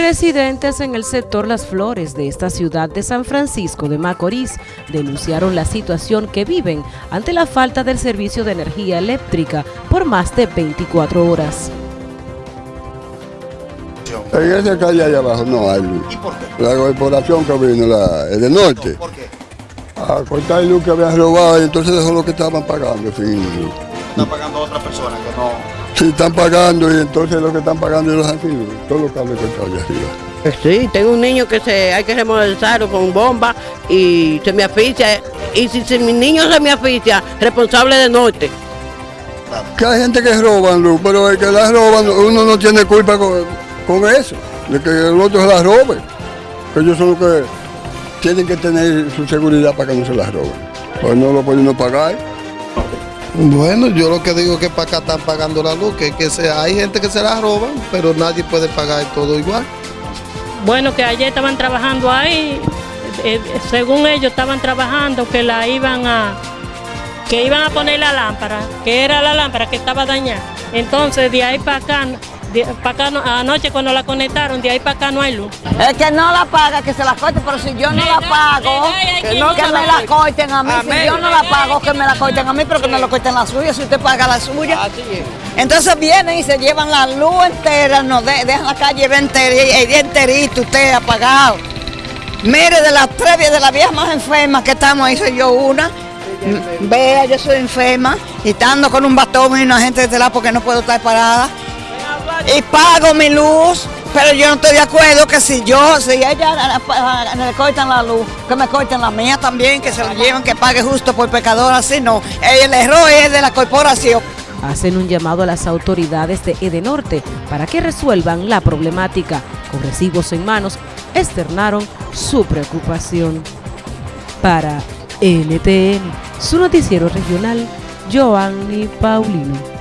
Residentes en el sector Las Flores de esta ciudad de San Francisco de Macorís denunciaron la situación que viven ante la falta del servicio de energía eléctrica por más de 24 horas. En esa calle allá abajo no hay luz. ¿Y por qué? La corporación que vino, la, el de norte, ¿Por qué? a cortar luz que habían robado y entonces dejó lo que estaban pagando luz. Está pagando a otra persona que no... Sí, están pagando y entonces lo que están pagando los antiguos, todos los cables cortados allá arriba. Sí, tengo un niño que se hay que remodelizarlo con bomba y se me asfixia. Y si, si mi niño se me asfixia, responsable de norte. Que hay gente que roban luz, pero el que la roban, uno no tiene culpa con, con eso, de que el otro se la robe. Ellos son los que tienen que tener su seguridad para que no se la roben. Pues no lo pueden no pagar. Bueno, yo lo que digo es que para acá están pagando la luz, que, se, hay gente que se la roban, pero nadie puede pagar todo igual. Bueno, que ayer estaban trabajando ahí, eh, según ellos estaban trabajando que la iban a que iban a poner la lámpara, que era la lámpara que estaba dañada. Entonces de ahí para acá, de, para acá no- anoche cuando la conectaron, de ahí para acá no hay luz. El que no la paga, que se la corte, pero si yo no la pago, que no me la corten a mí. Si yo no la pago, que me la corten a mí, pero que me la corten la suya, si usted paga la suya. Entonces vienen y se llevan la luz entera, nos de- dejan la calle día enterito, usted apagado. Mire, de las tres, de las viejas más enfermas que estamos ahí, soy yo una. Vea, yo soy enferma y estando con un bastón y una gente de lado porque no puedo estar parada. Y pago mi luz, pero yo no estoy de acuerdo que si yo, si ella le cortan la luz, que me corten la mía también, que se la lleven, que pague justo por pecador, así no. El error es de la corporación. Hacen un llamado a las autoridades de Edenorte para que resuelvan la problemática. Con recibos en manos, externaron su preocupación. Para NTN, su noticiero regional, Joanny Paulino.